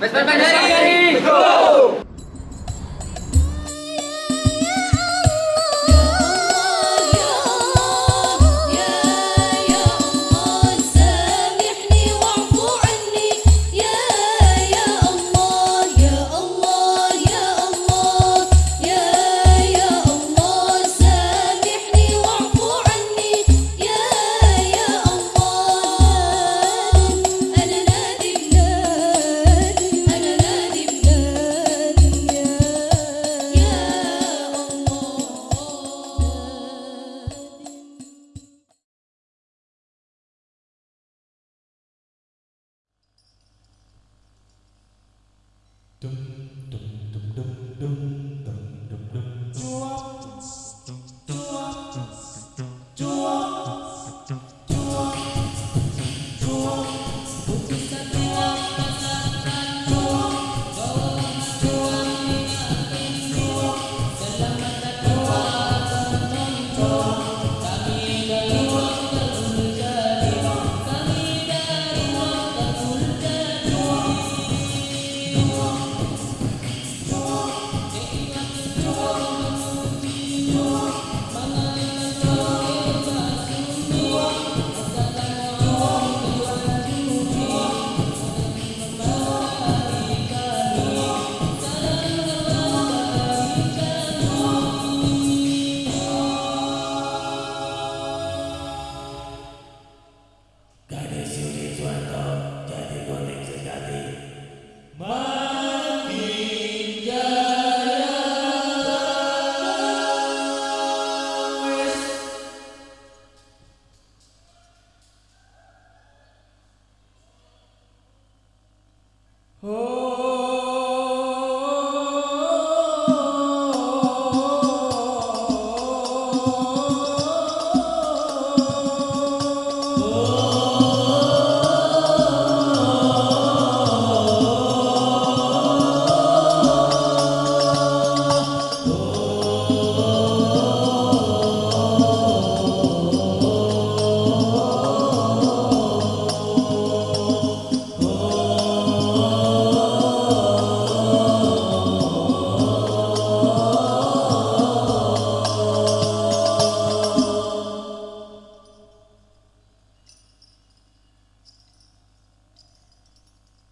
Vespa dun,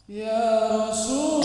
يا رسول